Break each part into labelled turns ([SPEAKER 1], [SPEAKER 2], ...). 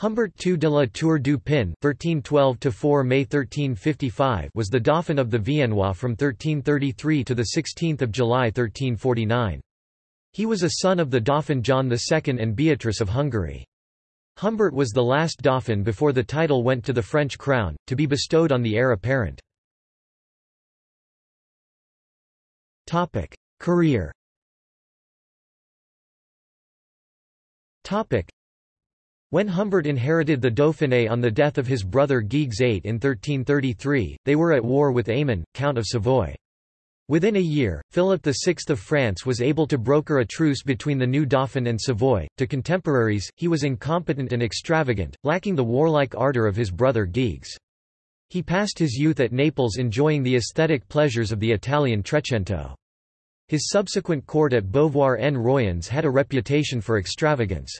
[SPEAKER 1] Humbert II de la Tour du Pin (1312–4 May 1355) was the Dauphin of the Viennois from 1333 to the 16th of July 1349. He was a son of the Dauphin John II and Beatrice of Hungary. Humbert was the last Dauphin before the title went to the French crown, to be bestowed on the heir apparent. Career when Humbert inherited the Dauphiné on the death of his brother Guigues VIII in 1333, they were at war with Aymon, Count of Savoy. Within a year, Philip VI of France was able to broker a truce between the new Dauphin and Savoy. To contemporaries, he was incompetent and extravagant, lacking the warlike ardour of his brother Guigues. He passed his youth at Naples enjoying the aesthetic pleasures of the Italian Trecento. His subsequent court at Beauvoir en Royans had a reputation for extravagance.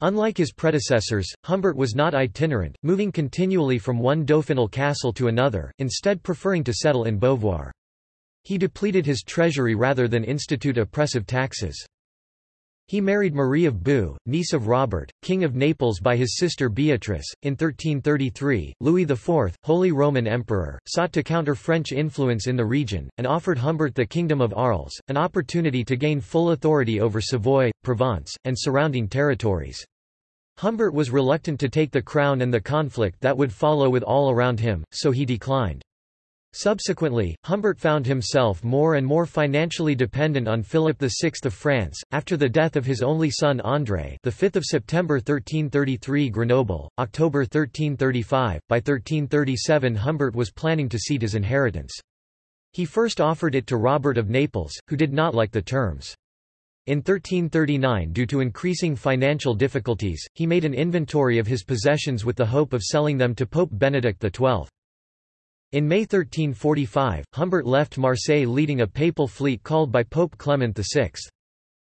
[SPEAKER 1] Unlike his predecessors, Humbert was not itinerant, moving continually from one dauphinal castle to another, instead preferring to settle in Beauvoir. He depleted his treasury rather than institute oppressive taxes. He married Marie of Baux, niece of Robert, King of Naples by his sister Beatrice. In 1333, Louis IV, Holy Roman Emperor, sought to counter French influence in the region, and offered Humbert the Kingdom of Arles, an opportunity to gain full authority over Savoy, Provence, and surrounding territories. Humbert was reluctant to take the crown and the conflict that would follow with all around him, so he declined. Subsequently, Humbert found himself more and more financially dependent on Philip VI of France. After the death of his only son André, the 5th of September 1333 Grenoble, October 1335. By 1337 Humbert was planning to cede his inheritance. He first offered it to Robert of Naples, who did not like the terms. In 1339 due to increasing financial difficulties, he made an inventory of his possessions with the hope of selling them to Pope Benedict XII. In May 1345, Humbert left Marseille leading a papal fleet called by Pope Clement VI.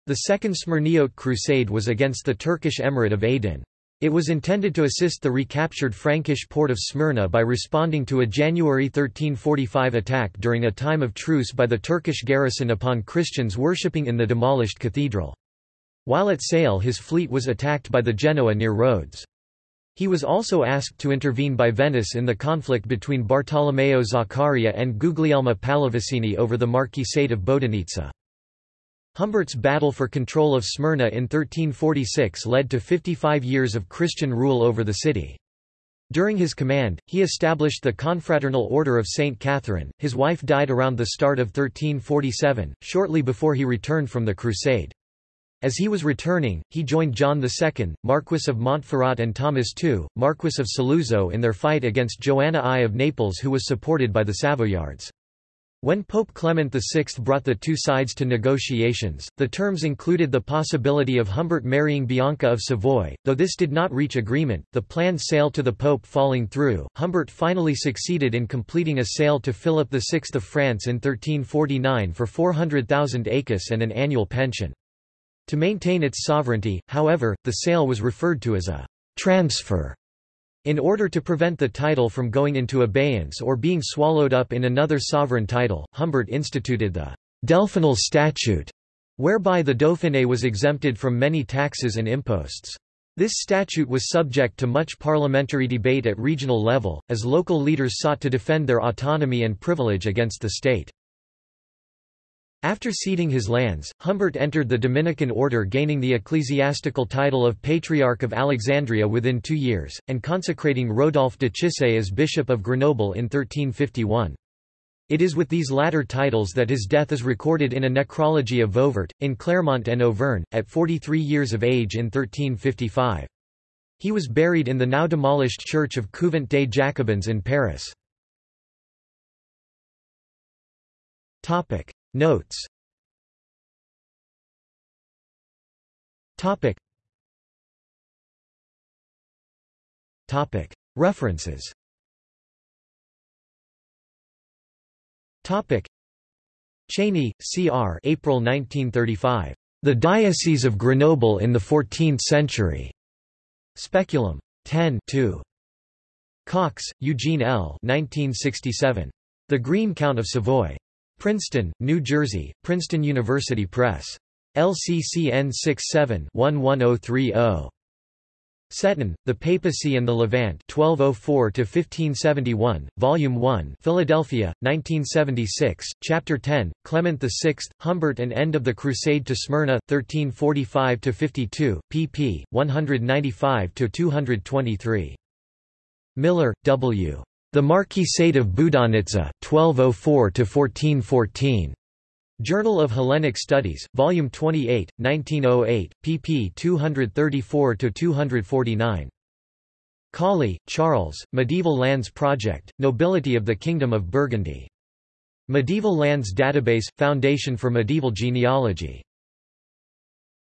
[SPEAKER 1] The Second Smyrniote Crusade was against the Turkish Emirate of Aydin. It was intended to assist the recaptured Frankish port of Smyrna by responding to a January 1345 attack during a time of truce by the Turkish garrison upon Christians worshipping in the demolished cathedral. While at sail his fleet was attacked by the Genoa near Rhodes. He was also asked to intervene by Venice in the conflict between Bartolomeo Zaccaria and Guglielmo Pallavicini over the Marquisate of Bodenitsa. Humbert's battle for control of Smyrna in 1346 led to 55 years of Christian rule over the city. During his command, he established the Confraternal Order of St. Catherine. His wife died around the start of 1347, shortly before he returned from the crusade. As he was returning, he joined John II, Marquis of Montferrat and Thomas II, Marquis of Saluzzo in their fight against Joanna I of Naples who was supported by the Savoyards. When Pope Clement VI brought the two sides to negotiations, the terms included the possibility of Humbert marrying Bianca of Savoy, though this did not reach agreement, the planned sale to the Pope falling through, Humbert finally succeeded in completing a sale to Philip VI of France in 1349 for 400,000 écus and an annual pension. To maintain its sovereignty, however, the sale was referred to as a transfer. In order to prevent the title from going into abeyance or being swallowed up in another sovereign title, Humbert instituted the Delphinal Statute, whereby the Dauphiné was exempted from many taxes and imposts. This statute was subject to much parliamentary debate at regional level, as local leaders sought to defend their autonomy and privilege against the state. After ceding his lands, Humbert entered the Dominican order gaining the ecclesiastical title of Patriarch of Alexandria within two years, and consecrating Rodolphe de Cissé as Bishop of Grenoble in 1351. It is with these latter titles that his death is recorded in a necrology of Vauvert, in Clermont and Auvergne, at 43 years of age in 1355. He was buried in the now demolished church of Couvent des Jacobins in Paris. Notes Topic Topic References Topic Cheney, C. R. April 1935. The Diocese of Grenoble in the Fourteenth Century. Speculum. 10 2. Cox, Eugene L. 1967. The Green Count of Savoy. Princeton, New Jersey, Princeton University Press. LCCN 67-11030. Setton, The Papacy and the Levant 1204–1571, Volume 1 Philadelphia, 1976, Chapter 10, Clement VI, Humbert and End of the Crusade to Smyrna, 1345–52, pp. 195–223. Miller, W. The Marquisate of Boudonitza 1204–1414. Journal of Hellenic Studies, Volume 28, 1908, pp 234–249. Cawley, Charles, Medieval Lands Project, Nobility of the Kingdom of Burgundy. Medieval Lands Database – Foundation for Medieval Genealogy